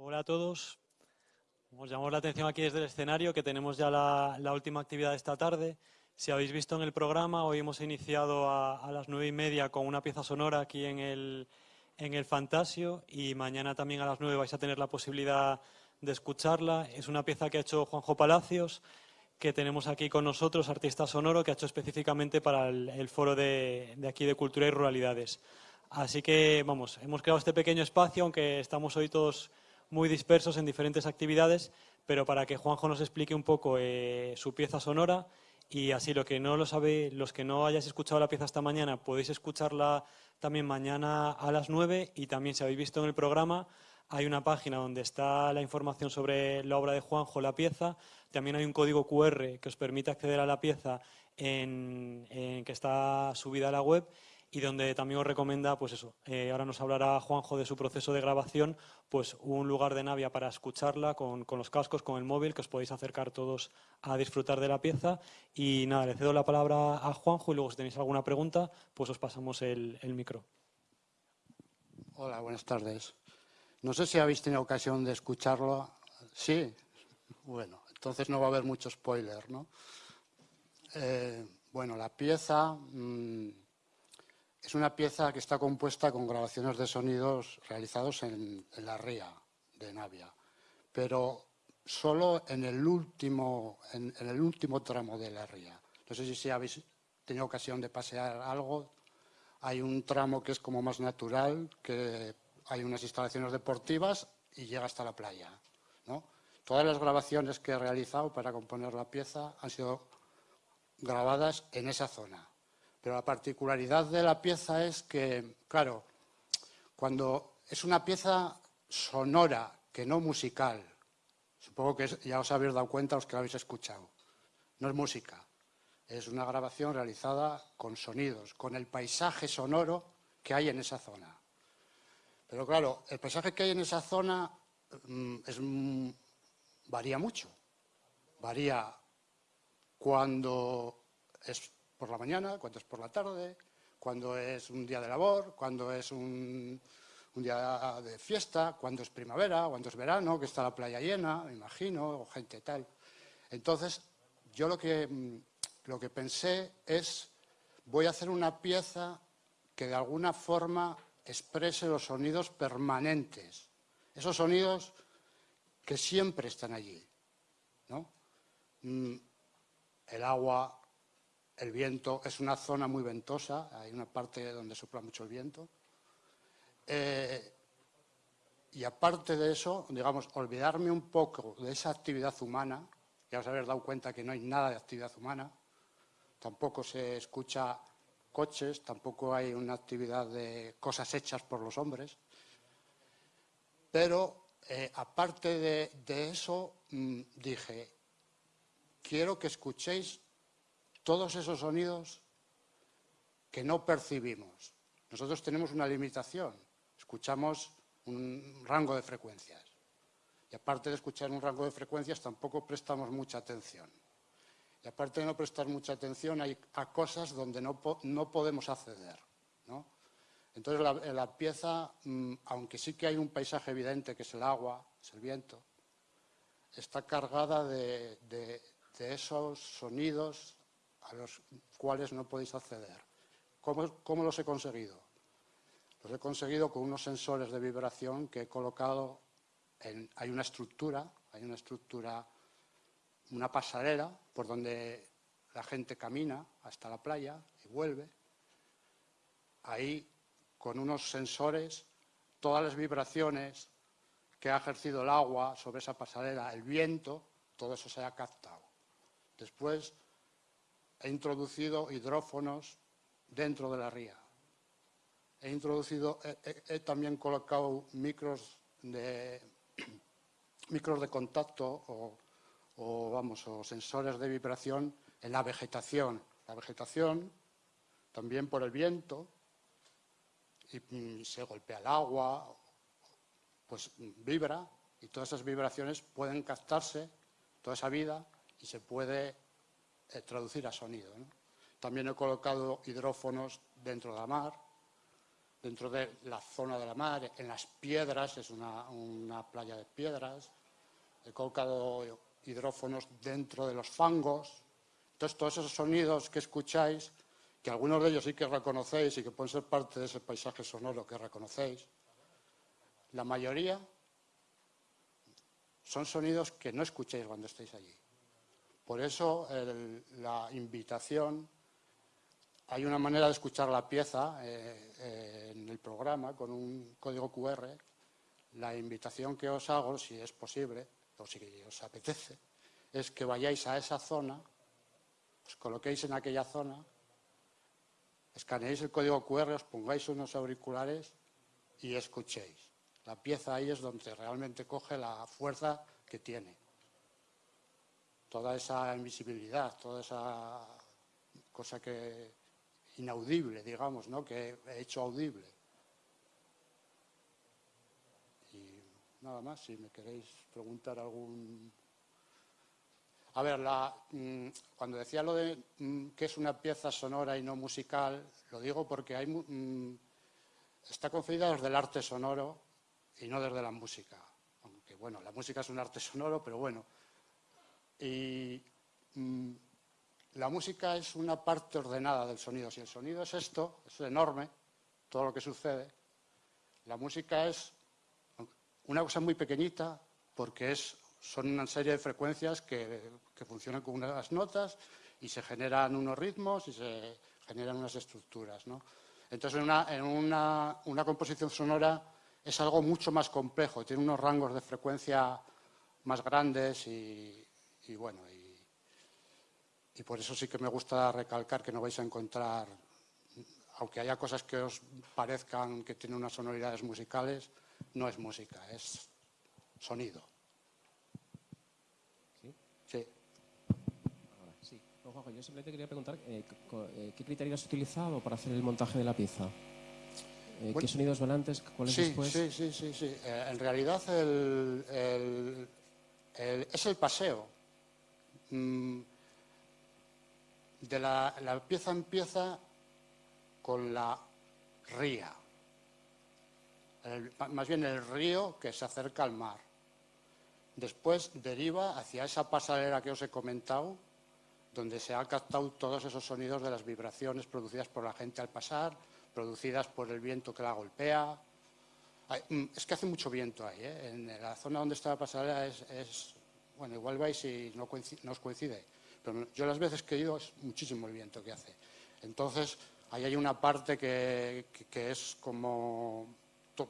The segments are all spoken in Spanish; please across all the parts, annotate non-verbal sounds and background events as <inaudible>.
Hola a todos. Os llamamos la atención aquí desde el escenario que tenemos ya la, última actividad de esta tarde. Si habéis visto en el programa, hoy hemos iniciado a, las nueve y media con una pieza sonora aquí en el, en el Fantasio y mañana también a las nueve vais a tener la posibilidad de escucharla. Es una pieza que ha hecho Juanjo Palacios, que tenemos aquí con nosotros, artista sonoro, que ha hecho específicamente para el, foro de, de aquí de Cultura y Ruralidades. Así que, vamos, hemos creado este pequeño espacio, aunque estamos hoy todos muy dispersos en diferentes actividades, pero para que Juanjo nos explique un poco eh, su pieza sonora y así lo que no lo sabe, los que no hayáis escuchado la pieza esta mañana, podéis escucharla también mañana a las 9 y también si habéis visto en el programa hay una página donde está la información sobre la obra de Juanjo, la pieza. También hay un código QR que os permite acceder a la pieza en, en que está subida a la web y donde también os recomienda, pues eso, eh, ahora nos hablará Juanjo de su proceso de grabación, pues un lugar de Navia para escucharla con, los cascos, con el móvil, que os podéis acercar todos a disfrutar de la pieza. Y nada, le cedo la palabra a Juanjo y luego si tenéis alguna pregunta, pues os pasamos el, el micro. Hola, buenas tardes. No sé si habéis tenido ocasión de escucharlo. Sí, bueno, entonces no va a haber mucho spoiler, ¿no? Eh, bueno, la pieza... Mm, es una pieza que está compuesta con grabaciones de sonidos realizados en, la ría de Navia, pero solo en el, último, en, el último tramo de la ría. No sé si, habéis tenido ocasión de pasear algo. Hay un tramo que es como más natural, que hay unas instalaciones deportivas y llega hasta la playa. Todas las grabaciones que he realizado para componer la pieza han sido grabadas en esa zona. Pero la particularidad de la pieza es que, claro, cuando es una pieza sonora, que no musical, supongo que ya os habéis dado cuenta los que la habéis escuchado, no es música, es una grabación realizada con sonidos, con el paisaje sonoro que hay en esa zona. Pero claro, el paisaje que hay en esa zona mm, mm, varía mucho. Varía cuando es por la mañana, cuando es por la tarde, cuando es un día de labor, cuando es un, día de fiesta, cuando es primavera, cuando es verano, que está la playa llena, me imagino, o gente tal. Entonces, yo lo que, lo que pensé es, voy a hacer una pieza que de alguna forma exprese los sonidos permanentes, esos sonidos que siempre están allí. ¿no? Mm, el agua, el viento es una zona muy ventosa, hay una parte donde sopla mucho el viento. Eh, y aparte de eso, digamos, olvidarme un poco de esa actividad humana, ya os habéis dado cuenta que no hay nada de actividad humana, tampoco se escucha coches, tampoco hay una actividad de cosas hechas por los hombres, pero eh, aparte de, eso, mm, dije, quiero que escuchéis todos esos sonidos que no percibimos. Nosotros tenemos una limitación, escuchamos un rango de frecuencias. Y aparte de escuchar un rango de frecuencias, tampoco prestamos mucha atención. Y aparte de no prestar mucha atención, hay a cosas donde no, podemos acceder. Entonces, la, pieza, mm, aunque sí que hay un paisaje evidente, que es el agua, es el viento, está cargada de esos sonidos a los cuales no podéis acceder. ¿Cómo, los he conseguido? Los he conseguido con unos sensores de vibración que he colocado en... Hay una estructura, hay una estructura, una pasarela por donde la gente camina hasta la playa y vuelve. Ahí, con unos sensores, todas las vibraciones que ha ejercido el agua sobre esa pasarela, el viento, todo eso se ha captado. Después he introducido hidrófonos dentro de la ría. He introducido, he, también colocado micros de, <clears throat> micros de contacto o, vamos, o sensores de vibración en la vegetación. La vegetación, también por el viento, y, se golpea el agua, pues vibra y todas esas vibraciones pueden captarse, toda esa vida, y se puede eh, traducir a sonido. También he colocado hidrófonos dentro de la mar dentro de la zona de la mar, en las piedras, es una, una playa de piedras. He colocado hidrófonos dentro de los fangos. Entonces, todos esos sonidos que escucháis, que algunos de ellos sí que reconocéis y que pueden ser parte de ese paisaje sonoro que reconocéis, la mayoría son sonidos que no escuchéis cuando estéis allí. Por eso la invitación, hay una manera de escuchar la pieza eh, eh, en el programa con un código QR. La invitación que os hago, si es posible, o si os apetece, es que vayáis a esa zona, os coloquéis en aquella zona, escaneéis el código QR, os pongáis unos auriculares y escuchéis. La pieza ahí es donde realmente coge la fuerza que tiene. Toda esa invisibilidad, toda esa cosa que inaudible, digamos, ¿no? que he hecho audible. Y nada más, si me queréis preguntar algún... A ver, mm, cuando decía lo de mm, que es una pieza sonora y no musical, lo digo porque hay, mm, está concebida desde el arte sonoro y no desde la música. Aunque, bueno, la música es un arte sonoro, pero bueno. Y mm, la música es una parte ordenada del sonido. Si el sonido es esto, es enorme, todo lo que sucede, la música es una cosa muy pequeñita porque es, son una serie de frecuencias que, que funcionan con unas notas y se generan unos ritmos y se generan unas estructuras. ¿no? Entonces, en, una, en una, una composición sonora es algo mucho más complejo, tiene unos rangos de frecuencia más grandes y, bueno, y, por eso sí que me gusta recalcar que no vais a encontrar, aunque haya cosas que os parezcan que tienen unas sonoridades musicales, no es música, es sonido. ¿Sí? Sí. sí. yo simplemente quería preguntar eh, eh, qué criterios has utilizado para hacer el montaje de la pieza. Eh, ¿Qué sonidos van antes? ¿Cuáles sí, después? Sí, sí, sí. sí. Eh, en realidad es el paseo. Mm, de la, la, pieza empieza con la ría. más bien el río que se acerca al mar. Después deriva hacia esa pasarela que os he comentado, donde se han captado todos esos sonidos de las vibraciones producidas por la gente al pasar, producidas por el viento que la golpea. Mm, es que hace mucho viento ahí, ¿eh? en la zona donde está la pasarela es, bueno, igual vais y no, os coincide, pero yo las veces que he ido es muchísimo el viento que hace. Entonces, ahí hay una parte que, es como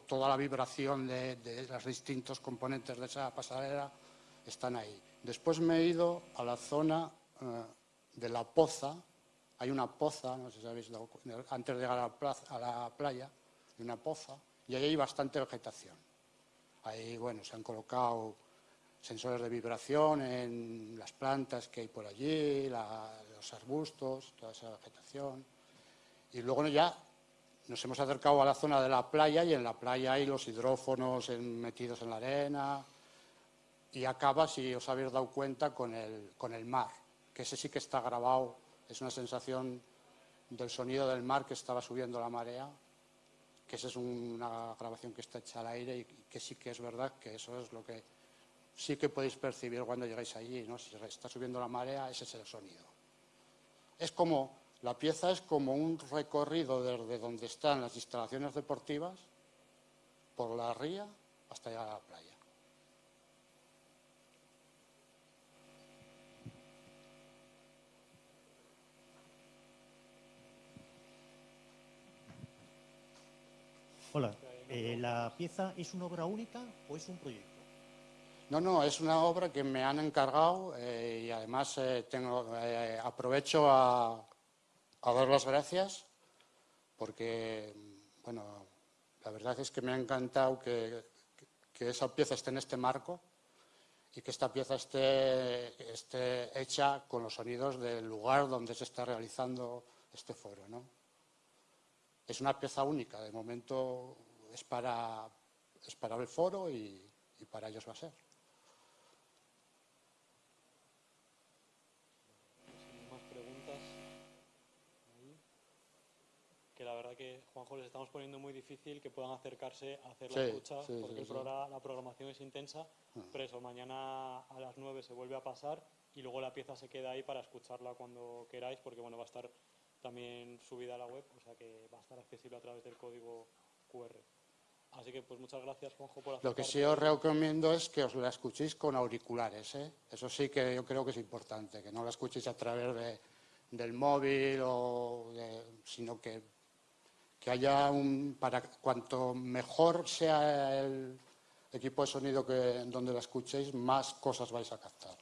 toda la vibración de, los distintos componentes de esa pasarela están ahí. Después me he ido a la zona eh, de la poza, hay una poza, no sé si habéis dado, antes de llegar a la, playa, hay una poza, y ahí hay bastante vegetación. Ahí, bueno, se han colocado sensores de vibración en las plantas que hay por allí, los arbustos, toda esa vegetación. Y luego ya nos hemos acercado a la zona de la playa y en la playa hay los hidrófonos metidos en la arena y acaba, si os habéis dado cuenta, con el, con el mar, que ese sí que está grabado es una sensación del sonido del mar que estaba subiendo la marea, que esa es una grabación que está hecha al aire y que sí que es verdad que eso es lo que sí que podéis percibir cuando llegáis allí, ¿no? Si está subiendo la marea, ese es el sonido. Es como, la pieza es como un recorrido desde donde están las instalaciones deportivas, por la ría, hasta llegar a la playa. Hola, eh, ¿la pieza es una obra única o es un proyecto? No, no, es una obra que me han encargado eh, y además eh, tengo, aprovecho a, dar las gracias porque, bueno, la verdad es que me ha encantado que, esa pieza esté en este marco y que esta pieza esté, esté hecha con los sonidos del lugar donde se está realizando este foro, ¿no? es una pieza única. De momento es para, es para el foro y, para ellos va a ser. Más preguntas. Que Juanjo, les estamos poniendo muy difícil que puedan acercarse a hacer Sí, la escucha, sí, porque sí, el programa- la programación es intensa, pero eso, mañana a las 9 se vuelve a pasar y luego la pieza se queda ahí para escucharla cuando queráis, porque bueno, va a estar también subida a la web, o sea que va a estar accesible a través del código QR. Así que pues muchas gracias, Juanjo, por Lo que sí os recomiendo es que os la escuchéis con auriculares. ¿eh? Eso sí que yo creo que es importante, que no la escuchéis a través de- del móvil, o de- sino que, que haya un... para Cuanto mejor sea el equipo de sonido que, donde la escuchéis, más cosas vais a captar.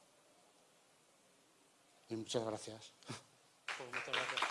Y muchas gracias. Pues.